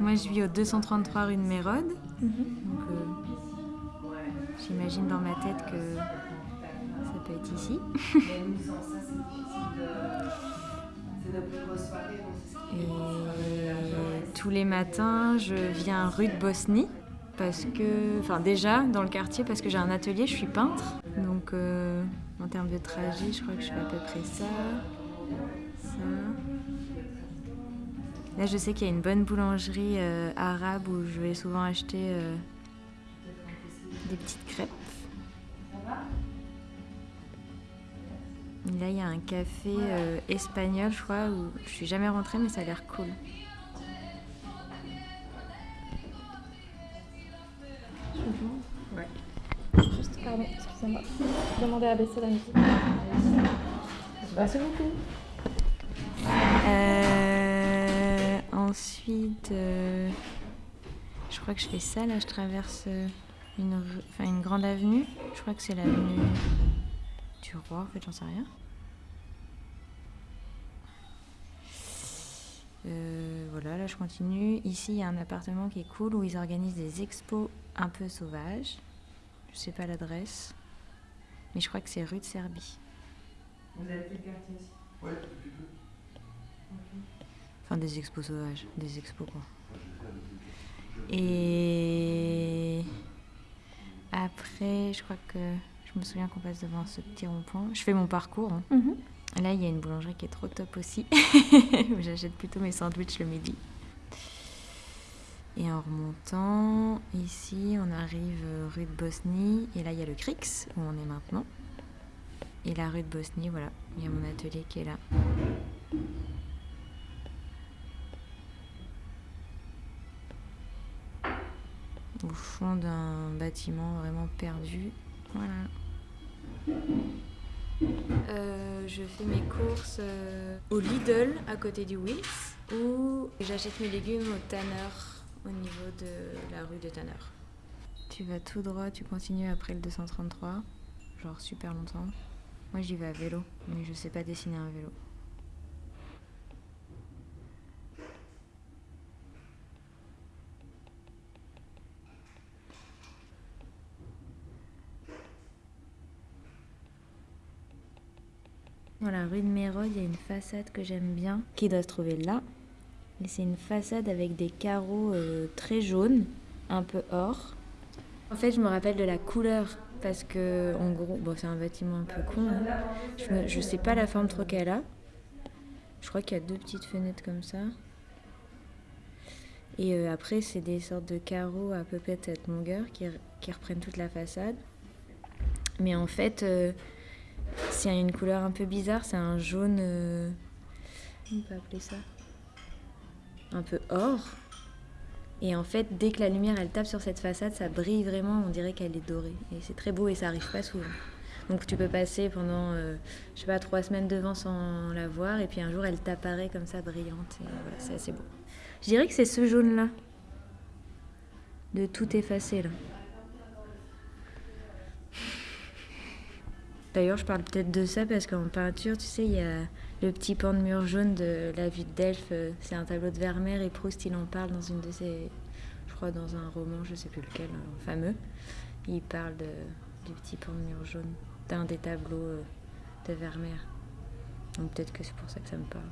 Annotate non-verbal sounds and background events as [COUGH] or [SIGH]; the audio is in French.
Moi, je vis au 233 rue de Mérode. Euh, j'imagine dans ma tête que ça peut être ici. Et tous les matins, je viens rue de Bosnie parce que, enfin déjà dans le quartier parce que j'ai un atelier, je suis peintre. Donc euh, en termes de trajet, je crois que je fais à peu près ça, ça. Là, je sais qu'il y a une bonne boulangerie euh, arabe où je vais souvent acheter euh, des petites crêpes. Là, il y a un café euh, espagnol, je crois, où je suis jamais rentrée, mais ça a l'air cool. Ouais. Juste, pardon, excusez-moi. Demandez à baisser la musique. Merci beaucoup. Ensuite, euh, je crois que je fais ça, là, je traverse euh, une, rue- enfin, une grande avenue. Je crois que c'est l'avenue du roi, en fait, j'en sais rien. Euh, voilà, là je continue. Ici, il y a un appartement qui est cool où ils organisent des expos un peu sauvages. Je sais pas l'adresse, mais je crois que c'est rue de Serbie. Vous avez quartier ici Enfin, des expos sauvages, des expos quoi. Et après, je crois que je me souviens qu'on passe devant ce petit rond-point. Je fais mon parcours. hein. Mhm. Là, il y a une boulangerie qui est trop top aussi. [LAUGHS] J'achète plutôt mes sandwichs le midi. Et en remontant, ici, on arrive rue de Bosnie. Et là, il y a le Crix, où on est maintenant. Et la rue de Bosnie, voilà, il y a mon atelier qui est là. Au fond d'un bâtiment vraiment perdu. Voilà. Euh, je fais mes courses euh, au Lidl à côté du Wills ou j'achète mes légumes au Tanner au niveau de la rue de Tanner. Tu vas tout droit, tu continues après le 233, genre super longtemps. Moi j'y vais à vélo, mais je sais pas dessiner un vélo. Dans la rue de Mérode, il y a une façade que j'aime bien, qui doit se trouver là. Et c'est une façade avec des carreaux euh, très jaunes, un peu or. En fait, je me rappelle de la couleur parce que, en gros, bon, c'est un bâtiment un peu con. hein. Je, me- je sais pas la forme trop qu'elle a. Je crois qu'il y a deux petites fenêtres comme ça. Et euh, après, c'est des sortes de carreaux à peu près de cette longueur qui reprennent toute la façade. Mais en fait, euh, c'est une couleur un peu bizarre, c'est un jaune. euh, on peut appeler ça Un peu or. Et en fait, dès que la lumière elle tape sur cette façade, ça brille vraiment, on dirait qu'elle est dorée. Et c'est très beau et ça arrive pas souvent. Donc tu peux passer pendant, euh, je sais pas, trois semaines devant sans la voir, et puis un jour elle t'apparaît comme ça brillante. Et voilà, c'est assez beau. Je dirais que c'est ce jaune-là. De tout effacer là. D'ailleurs, je parle peut-être de ça parce qu'en peinture, tu sais, il y a le petit pan de mur jaune de la vue de Delphes. euh, C'est un tableau de Vermeer et Proust, il en parle dans une de ses. Je crois dans un roman, je sais plus lequel, un fameux. Il parle du petit pan de mur jaune, d'un des tableaux euh, de Vermeer. Donc peut-être que c'est pour ça que ça me parle.